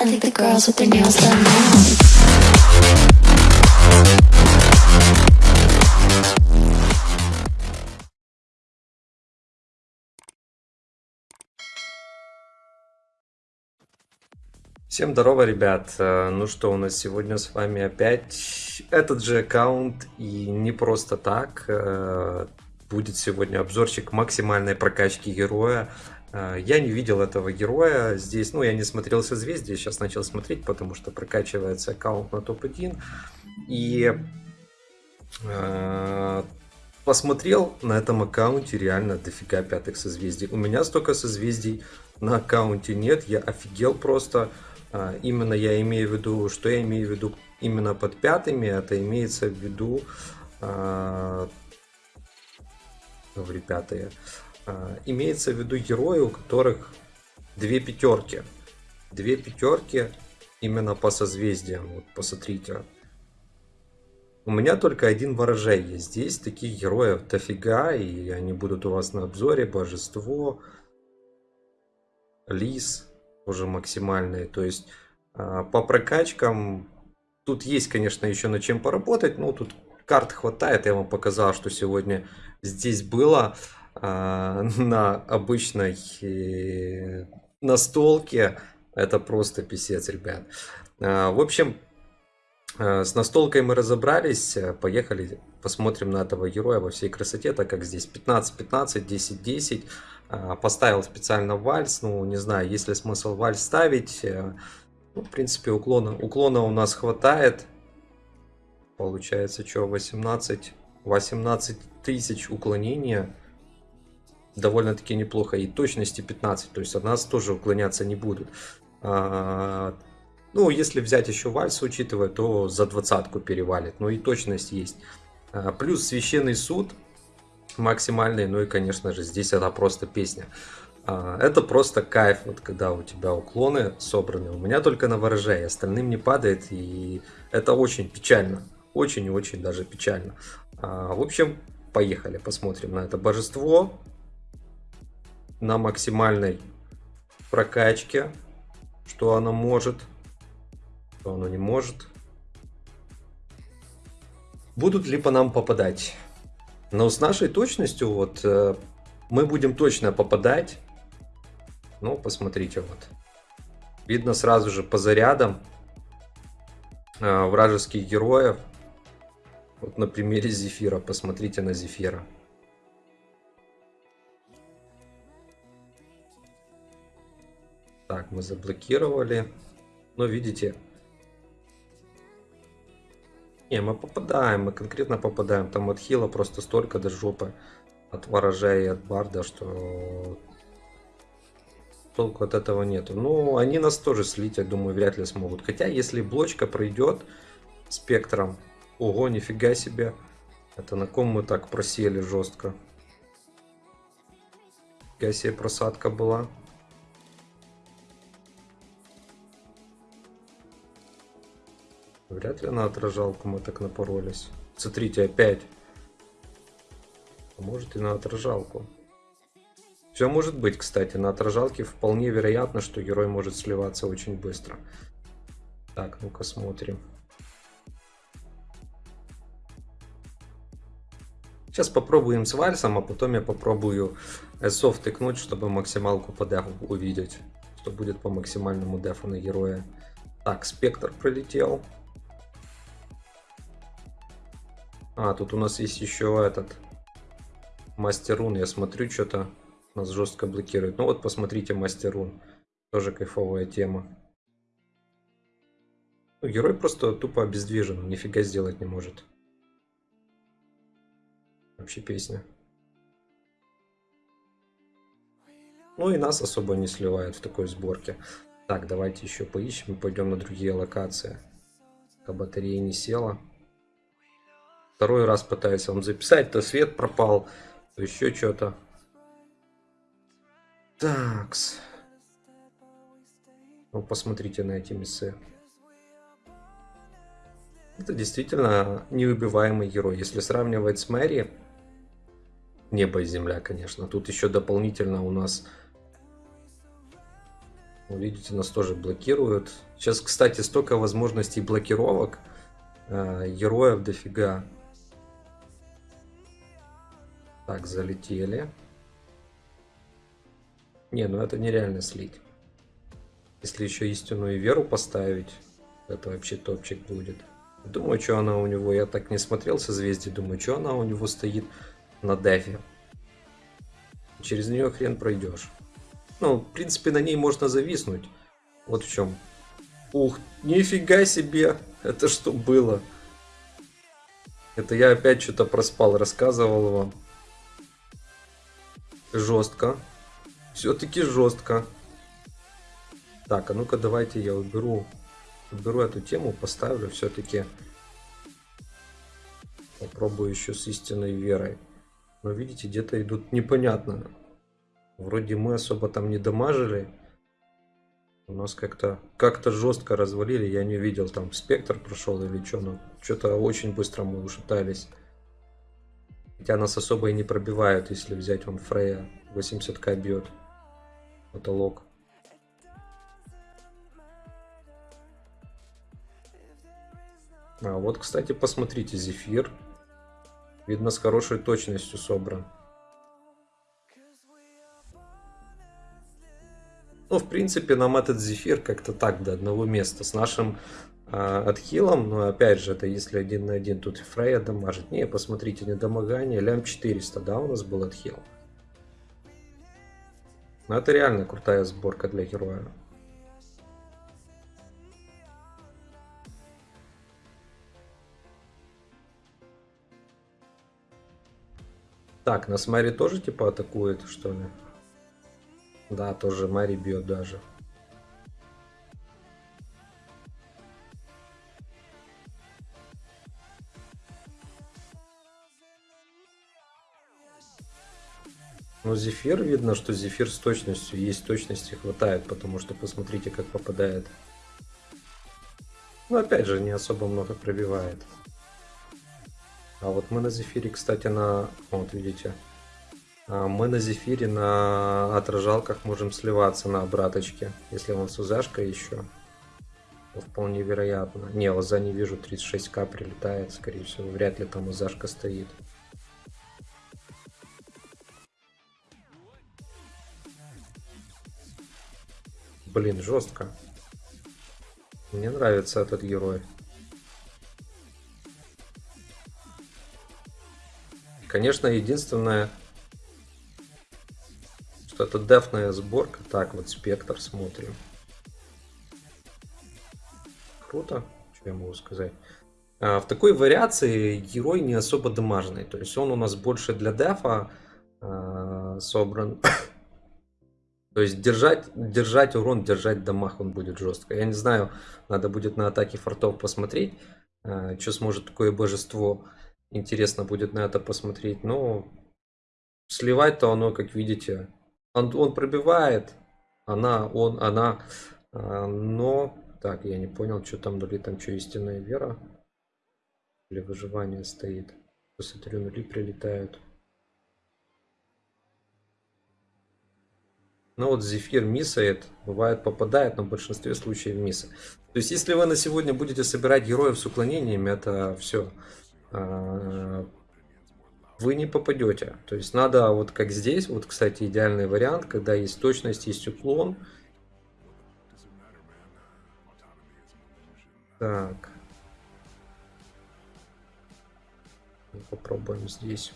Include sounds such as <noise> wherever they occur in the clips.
I think the girls with their nails done now. Всем здорово, ребят! Э, Ну что, у нас сегодня с вами опять этот же аккаунт, и не просто так. э, Будет сегодня обзорчик максимальной прокачки героя. Э, Я не видел этого героя здесь, ну, я не смотрел созвездие, сейчас начал смотреть, потому что прокачивается аккаунт на топ-1. И э, посмотрел на этом аккаунте реально дофига пятых созвездий. У меня столько созвездий на аккаунте нет, я офигел просто. А, Именно я имею в виду, что я имею в виду именно под пятыми, это имеется в виду, а, говорю пятые, А, имеется в виду герои, у которых две пятерки. Две пятерки именно по созвездиям, вот посмотрите. У меня только один ворожей есть. Здесь таких героев дофига, и они будут у вас на обзоре. Божество, лис уже максимальные. То есть а, по прокачкам тут есть, конечно, еще над чем поработать. Но тут карт хватает. Я вам показал, что сегодня здесь было а, <laughs> на обычной э, настолке. Это просто писец, ребят. А, В общем, Э, С настолкой мы разобрались, поехали посмотрим на этого героя во всей красоте, так как здесь 15-15, 10-10. Э, Поставил специально вальс, ну не знаю, есть ли смысл вальс ставить. Ну, в принципе, уклона, уклона у нас хватает. Получается, что 18, 18 тысяч уклонения. Довольно-таки неплохо. И точности 15, то есть от нас тоже уклоняться не будут. А, ну, если взять еще вальс учитывая, то за двадцатку перевалит. Ну и точность есть. А, Плюс священный суд максимальный. Ну и, конечно же, здесь это просто песня. А, Это просто кайф, вот когда у тебя уклоны собраны. У меня только на ворожей, остальным не падает. И это очень печально. Очень и очень даже печально. А, В общем, поехали, посмотрим на это божество. На максимальной прокачке. Что оно может что оно не может. Будут ли по нам попадать? Но с нашей точностью вот э, мы будем точно попадать. Ну, посмотрите вот. Видно сразу же по зарядам э, вражеских героев. Вот на примере Зефира. Посмотрите на Зефира. Мы заблокировали. Но видите, не, мы попадаем, мы конкретно попадаем. Там от хила просто столько до жопы. От ворожей и от барда, что толку от этого нету. Ну, они нас тоже слить, я думаю, вряд ли смогут. Хотя, если блочка пройдет спектром, ого, нифига себе. Это на ком мы так просели жестко. Нифига себе просадка была. Вряд ли на отражалку мы так напоролись. Смотрите, опять. А может и на отражалку. Все может быть, кстати. На отражалке вполне вероятно, что герой может сливаться очень быстро. Так, ну-ка смотрим. Сейчас попробуем с вальсом, а потом я попробую эсов тыкнуть, чтобы максималку по дефу увидеть. Что будет по максимальному дефу на героя. Так, спектр пролетел. А, тут у нас есть еще этот мастерун. Я смотрю, что-то нас жестко блокирует. Ну вот, посмотрите, мастерун. Тоже кайфовая тема. Ну, герой просто тупо обездвижен. Нифига сделать не может. Вообще песня. Ну и нас особо не сливают в такой сборке. Так, давайте еще поищем и пойдем на другие локации. Пока батарея не села. Второй раз пытаюсь вам записать, то свет пропал, то еще что-то. Такс. Ну, посмотрите на эти мясы. Это действительно неубиваемый герой. Если сравнивать с Мэри, небо и земля, конечно. Тут еще дополнительно у нас Ну, Видите, нас тоже блокируют. Сейчас, кстати, столько возможностей блокировок. э, Героев дофига. Так, залетели. Не, ну это нереально слить. Если еще истинную веру поставить, это вообще топчик будет. Думаю, что она у него, я так не смотрел созвездие, думаю, что она у него стоит на дефе. Через нее хрен пройдешь. Ну, в принципе, на ней можно зависнуть. Вот в чем. Ух, нифига себе! Это что было? Это я опять что-то проспал, рассказывал вам. Жестко. Все-таки жестко. Так, а ну-ка давайте я уберу, уберу эту тему, поставлю все-таки. Попробую еще с истинной верой. Но видите, где-то идут непонятно. Вроде мы особо там не дамажили. У нас как-то как-то жестко развалили. Я не видел, там спектр прошел или что. Но что-то очень быстро мы ушатались. Хотя нас особо и не пробивают, если взять он Фрея 80к бьет. Потолок. А вот, кстати, посмотрите, Зефир. Видно, с хорошей точностью собран. Ну, в принципе, нам этот Зефир как-то так до одного места. С нашим отхилом, но опять же, это если один на один, тут и Фрея дамажит. Не, посмотрите, недомогание, лям 400, да, у нас был отхил. Но это реально крутая сборка для героя. Так, нас Мэри тоже типа атакует, что ли? Да, тоже Мэри бьет даже. Но Зефир, видно, что Зефир с точностью, есть точности хватает, потому что посмотрите, как попадает. Но опять же, не особо много пробивает. А вот мы на Зефире, кстати, на... Вот, видите. А, Мы на Зефире на отражалках можем сливаться на обраточке. Если он с УЗшкой еще. то Вполне вероятно. Не, лоза не вижу, 36к прилетает, скорее всего. Вряд ли там УЗшка стоит. Блин, жестко. Мне нравится этот герой. Конечно, единственное, что это дефная сборка. Так, вот спектр смотрим. Круто, что я могу сказать. А, в такой вариации герой не особо дамажный. То есть он у нас больше для дефа а, собран. То есть держать, держать урон, держать дамаг он будет жестко. Я не знаю, надо будет на атаке фортов посмотреть, а, что сможет такое божество. Интересно будет на это посмотреть. Но сливать-то оно, как видите, он, он пробивает. Она, он, она. а, Но, так, я не понял, что там нули, там что, истинная вера? Или выживание стоит? Посмотрю, нули прилетают. Ну вот Зефир миссает, бывает попадает, но в большинстве случаев мисса. То есть, если вы на сегодня будете собирать героев с уклонениями, это все. Вы не попадете. То есть надо вот как здесь, вот, кстати, идеальный вариант, когда есть точность, есть уклон. Так. Попробуем здесь.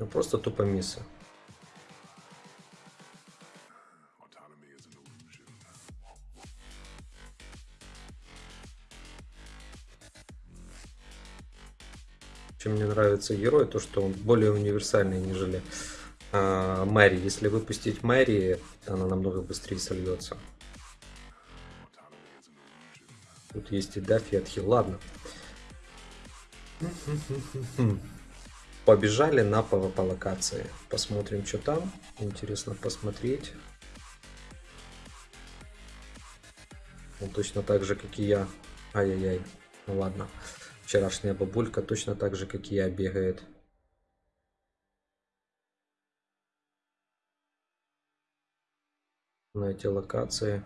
Ну просто тупо мисса. Чем мне нравится герой, то что он более универсальный, нежели а, Мэри. Если выпустить Мэри, она намного быстрее сольется. Тут есть и Даффи, и Отхил. Ладно. <laughs> Побежали на PvP локации. Посмотрим, что там. Интересно посмотреть. Он точно так же, как и я. Ай-яй-яй. Ну ладно. Вчерашняя бабулька точно так же, как и я, бегает. На эти локации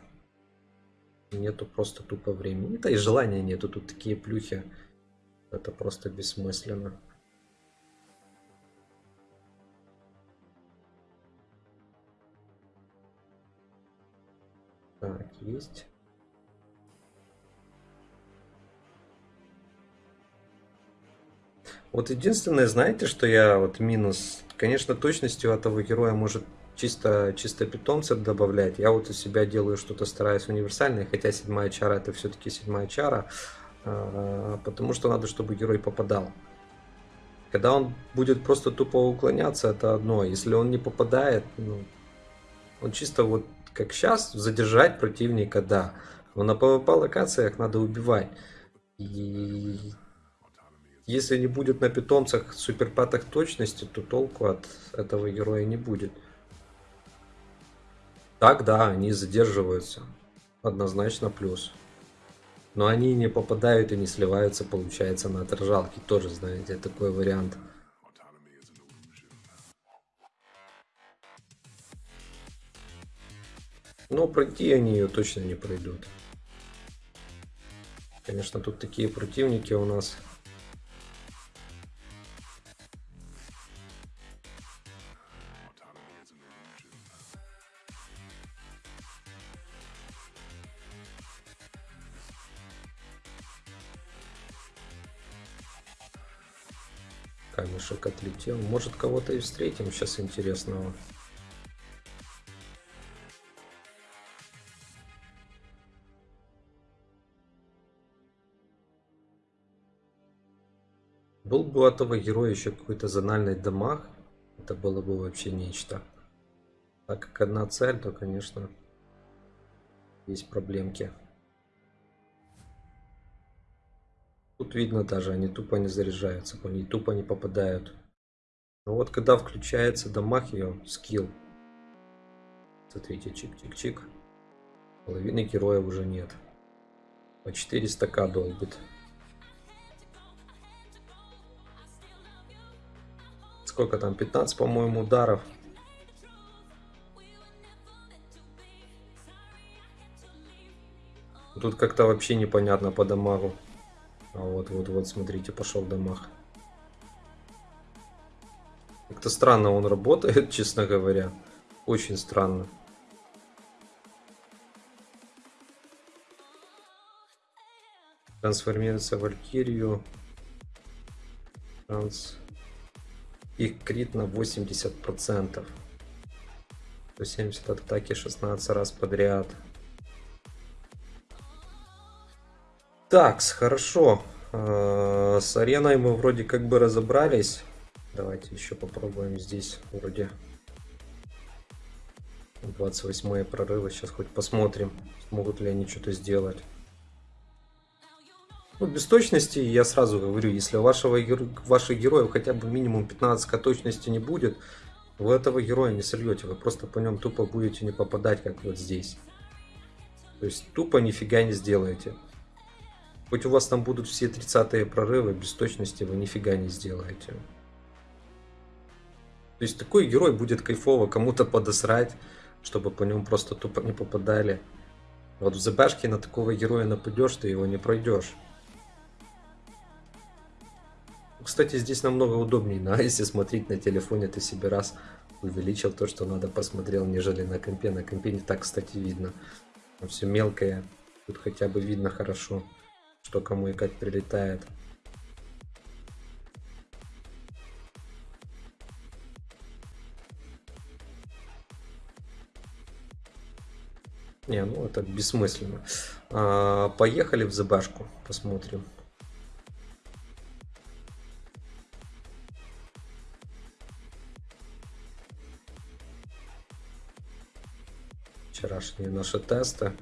нету просто тупо времени. Да и желания нету. Тут такие плюхи. Это просто бессмысленно. Есть. Вот единственное, знаете, что я вот минус, конечно, точностью этого героя может чисто, чисто питомцев добавлять. Я вот у себя делаю что-то, стараюсь универсальное, хотя седьмая чара это все-таки седьмая чара, а, потому что надо, чтобы герой попадал. Когда он будет просто тупо уклоняться, это одно. Если он не попадает, ну, он чисто вот как сейчас задержать противника, да. Но на PvP локациях надо убивать. И если не будет на питомцах суперпатах точности, то толку от этого героя не будет. Так, да, они задерживаются. Однозначно плюс. Но они не попадают и не сливаются, получается, на отражалки. Тоже, знаете, такой вариант. Но пройти они ее точно не пройдут. Конечно, тут такие противники у нас камешек отлетел. Может кого-то и встретим сейчас интересного. Бы у этого героя еще какой-то зональный дамаг, это было бы вообще нечто. Так как одна цель, то, конечно, есть проблемки. Тут видно даже, они тупо не заряжаются, они тупо не попадают. Но вот когда включается дамаг ее, скилл. Смотрите, чик-чик-чик. Половины героя уже нет. По 400к долбит. Сколько там? 15, по-моему, ударов. Тут как-то вообще непонятно по дамагу. А вот, вот, вот, смотрите, пошел дамаг. Как-то странно он работает, <laughs> честно говоря. Очень странно. Трансформируется в Валькирию. Транс... Их крит на 80%. 170 от атаки 16 раз подряд. Так, хорошо. А, с ареной мы вроде как бы разобрались. Давайте еще попробуем здесь вроде 28 прорывы. Сейчас хоть посмотрим, смогут ли они что-то сделать. Ну, без точности, я сразу говорю, если у вашего, ваших героев хотя бы минимум 15к точности не будет, вы этого героя не сольете, вы просто по нем тупо будете не попадать, как вот здесь. То есть тупо нифига не сделаете. Хоть у вас там будут все 30-е прорывы, без точности вы нифига не сделаете. То есть такой герой будет кайфово кому-то подосрать, чтобы по нему просто тупо не попадали. Вот в ЗБшке на такого героя нападешь, ты его не пройдешь. Кстати, здесь намного удобнее, да, <laughs> если смотреть на телефоне, ты себе раз увеличил то, что надо посмотрел, нежели на компе. На компе не так, кстати, видно. Все мелкое, тут хотя бы видно хорошо что кому и как прилетает. Не, ну это бессмысленно. А, поехали в ЗБшку, посмотрим. Вчерашние наши тесты.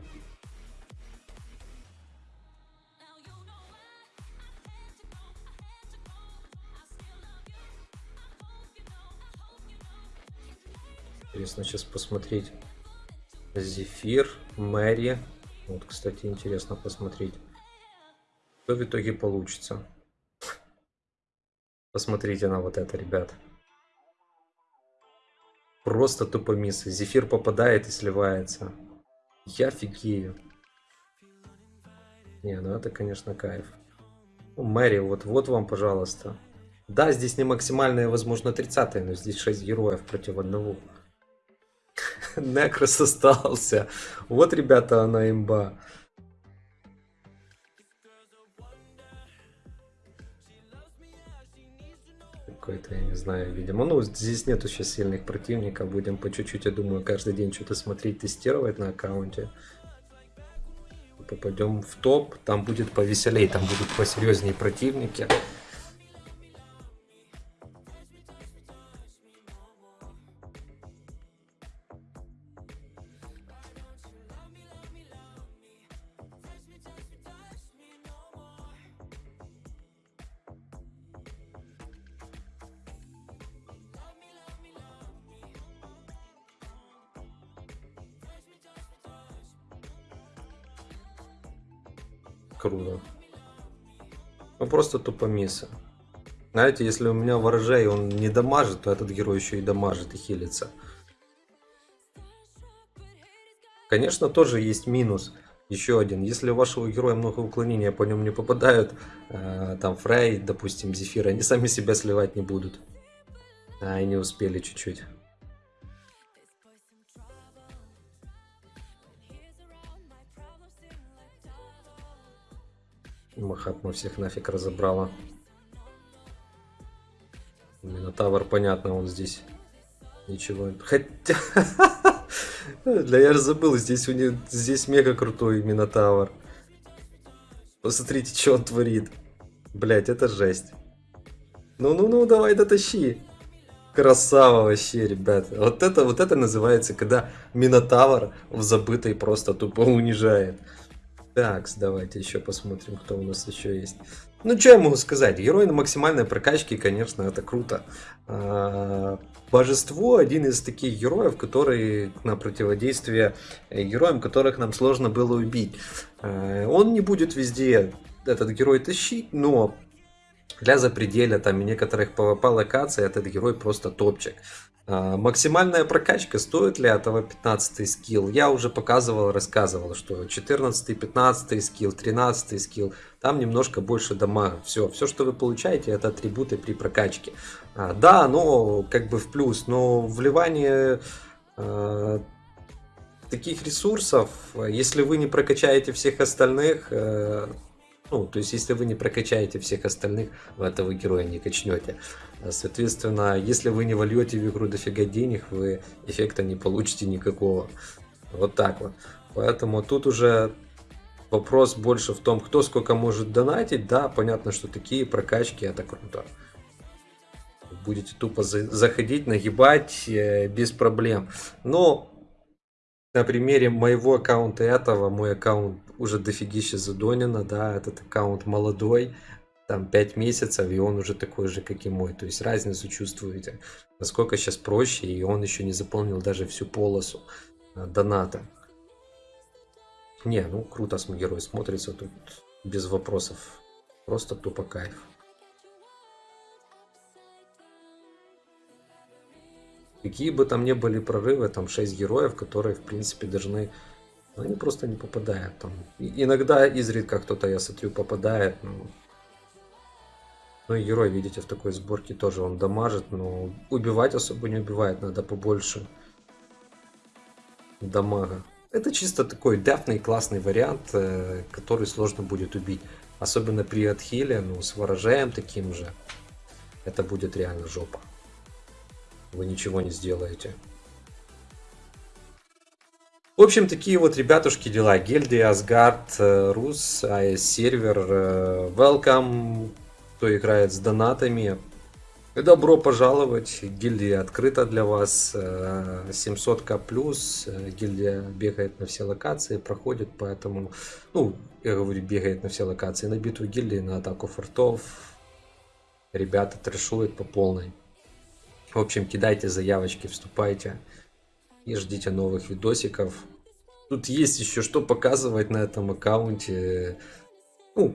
Интересно сейчас посмотреть. Зефир, Мэри. Вот, кстати, интересно посмотреть. Что в итоге получится. Посмотрите на вот это, ребят. Просто тупо миссы. Зефир попадает и сливается. Я фигею. Не, ну это, конечно, кайф. Мэри, вот, вот вам, пожалуйста. Да, здесь не максимальная, возможно, 30 но здесь 6 героев против одного. <laughs> Некрос остался. Вот, ребята, она имба. Какой-то, я не знаю, видимо. Ну, здесь нету сейчас сильных противников. Будем по чуть-чуть, я думаю, каждый день что-то смотреть, тестировать на аккаунте. Попадем в топ, там будет повеселей, там будут посерьезнее противники. Круто. Ну просто тупомисы. Знаете, если у меня ворожей он не дамажит, то этот герой еще и дамажит и хилится. Конечно, тоже есть минус. Еще один. Если у вашего героя много уклонения, по нему не попадают, э, там Фрей, допустим, Зефир, они сами себя сливать не будут. А, и не успели чуть-чуть. Махатма всех нафиг разобрала. Минотавр, понятно, он здесь ничего. Хотя... <laughs> Для я забыл, здесь у них здесь мега крутой Минотавр. Посмотрите, что он творит. Блять, это жесть. Ну-ну-ну, давай дотащи. Красава вообще, ребят. Вот это, вот это называется, когда Минотавр в забытой просто тупо унижает. Так, давайте еще посмотрим, кто у нас еще есть. Ну, что я могу сказать? Герой на максимальной прокачке, конечно, это круто. А, Божество один из таких героев, который на противодействие героям, которых нам сложно было убить. А, он не будет везде этот герой тащить, но для запределя там и некоторых PvP локаций этот герой просто топчик. А, максимальная прокачка, стоит ли этого 15 скилл? Я уже показывал, рассказывал, что 14, 15 скилл, 13 скилл, там немножко больше дамага. Все, все, что вы получаете, это атрибуты при прокачке. А, да, но как бы в плюс, но вливание а, таких ресурсов, если вы не прокачаете всех остальных, э, ну, то есть, если вы не прокачаете всех остальных, вы этого героя не качнете. Соответственно, если вы не вольете в игру дофига денег, вы эффекта не получите никакого. Вот так вот. Поэтому тут уже вопрос больше в том, кто сколько может донатить. Да, понятно, что такие прокачки это круто. Будете тупо заходить, нагибать э, без проблем. Но на примере моего аккаунта этого, мой аккаунт уже дофигища задонено, да, этот аккаунт молодой, там 5 месяцев, и он уже такой же, как и мой. То есть разницу чувствуете, насколько сейчас проще, и он еще не заполнил даже всю полосу э, доната. Не, ну круто герой смотрится тут без вопросов. Просто тупо кайф. Какие бы там ни были прорывы, там 6 героев, которые, в принципе, должны... Они просто не попадают там. Иногда изредка кто-то, я смотрю, попадает, но... Ну и герой, видите, в такой сборке тоже он дамажит, но убивать особо не убивает, надо побольше дамага. Это чисто такой дефный классный вариант, э, который сложно будет убить. Особенно при отхиле, ну с ворожаем таким же. Это будет реально жопа вы ничего не сделаете. В общем, такие вот, ребятушки, дела. Гильдия, Асгард, э, Рус, АЭС сервер, э, welcome, кто играет с донатами. Добро пожаловать, гильдия открыта для вас, 700к э, плюс, гильдия бегает на все локации, проходит, поэтому, ну, я говорю, бегает на все локации, на битву гильдии, на атаку фортов, ребята трешуют по полной. В общем, кидайте заявочки, вступайте и ждите новых видосиков. Тут есть еще что показывать на этом аккаунте. Ну,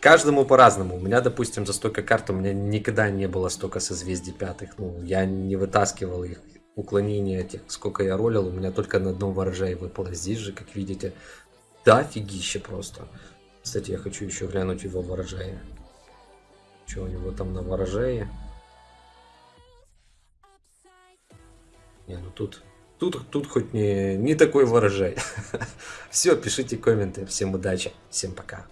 каждому по-разному. У меня, допустим, за столько карт у меня никогда не было столько созвездий пятых. Ну, я не вытаскивал их уклонение тех, сколько я ролил, у меня только на одном ворожае выпало. Здесь же, как видите, да, фигище просто. Кстати, я хочу еще глянуть его ворожае. Что у него там на ворожае? Не, ну тут, тут, тут хоть не, не такой ворожай. <laughs> Все, пишите комменты. Всем удачи, всем пока.